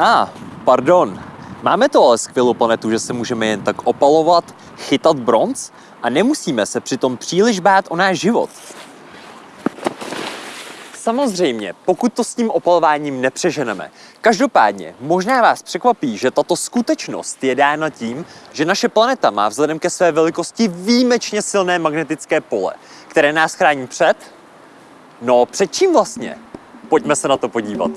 A, ah, pardon. Máme to ale skvělou planetu, že se můžeme jen tak opalovat, chytat bronz a nemusíme se přitom příliš bát o náš život. Samozřejmě, pokud to s tím opalováním nepřeženeme. Každopádně, možná vás překvapí, že tato skutečnost je dána tím, že naše planeta má vzhledem ke své velikosti výjimečně silné magnetické pole, které nás chrání před... No, před čím vlastně? Pojďme se na to podívat.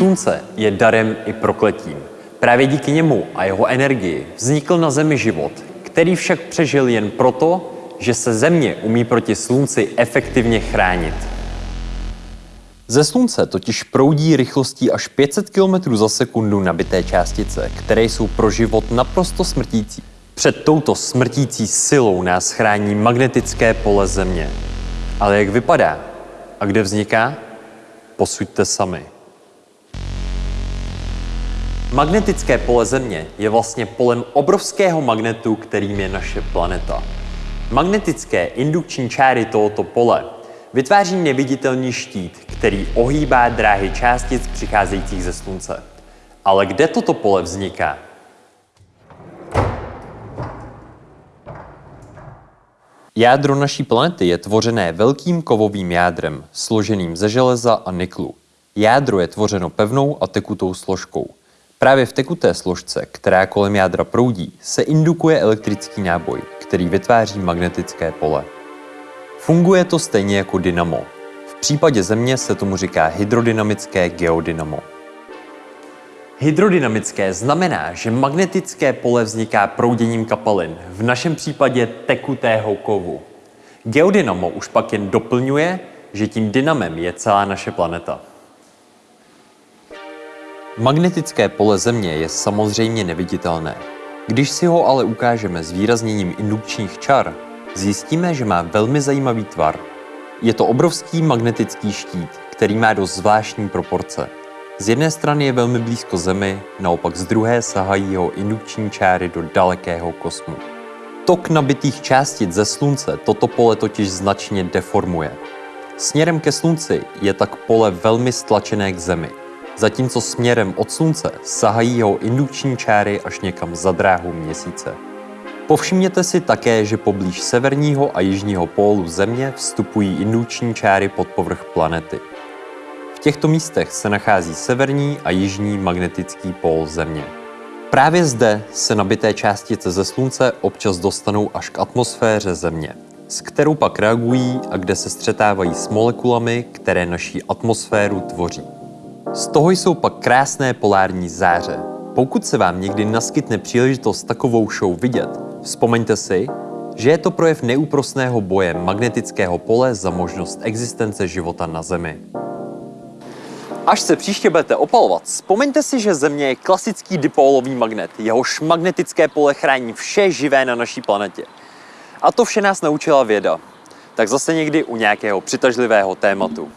Slunce je darem i prokletím. Právě díky němu a jeho energii vznikl na Zemi život, který však přežil jen proto, že se Země umí proti Slunci efektivně chránit. Ze Slunce totiž proudí rychlostí až 500 km za sekundu nabité částice, které jsou pro život naprosto smrtící. Před touto smrtící silou nás chrání magnetické pole Země. Ale jak vypadá a kde vzniká? Posuďte sami. Magnetické pole Země je vlastně polem obrovského magnetu, kterým je naše planeta. Magnetické indukční čáry tohoto pole vytváří neviditelný štít, který ohýbá dráhy částic přicházejících ze Slunce. Ale kde toto pole vzniká? Jádro naší planety je tvořené velkým kovovým jádrem, složeným ze železa a niklu. Jádro je tvořeno pevnou a tekutou složkou. Právě v tekuté složce, která kolem jádra proudí, se indukuje elektrický náboj, který vytváří magnetické pole. Funguje to stejně jako dynamo. V případě Země se tomu říká hydrodynamické geodynamo. Hydrodynamické znamená, že magnetické pole vzniká prouděním kapalin, v našem případě tekutého kovu. Geodynamo už pak jen doplňuje, že tím dynamem je celá naše planeta. Magnetické pole Země je samozřejmě neviditelné. Když si ho ale ukážeme s výrazněním indukčních čar, zjistíme, že má velmi zajímavý tvar. Je to obrovský magnetický štít, který má dost zvláštní proporce. Z jedné strany je velmi blízko Zemi, naopak z druhé sahají jeho indukční čáry do dalekého kosmu. Tok nabitých částic ze Slunce toto pole totiž značně deformuje. Směrem ke Slunci je tak pole velmi stlačené k Zemi zatímco směrem od Slunce sahají jeho indukční čáry až někam za dráhu měsíce. Povšimněte si také, že poblíž severního a jižního pólu Země vstupují indukční čáry pod povrch planety. V těchto místech se nachází severní a jižní magnetický pól Země. Právě zde se nabité částice ze Slunce občas dostanou až k atmosféře Země, s kterou pak reagují a kde se střetávají s molekulami, které naší atmosféru tvoří. Z toho jsou pak krásné polární záře. Pokud se vám někdy naskytne příležitost takovou show vidět, vzpomeňte si, že je to projev neúprosného boje magnetického pole za možnost existence života na Zemi. Až se příště budete opalovat, vzpomeňte si, že Země je klasický dipólový magnet, jehož magnetické pole chrání vše živé na naší planetě. A to vše nás naučila věda. Tak zase někdy u nějakého přitažlivého tématu.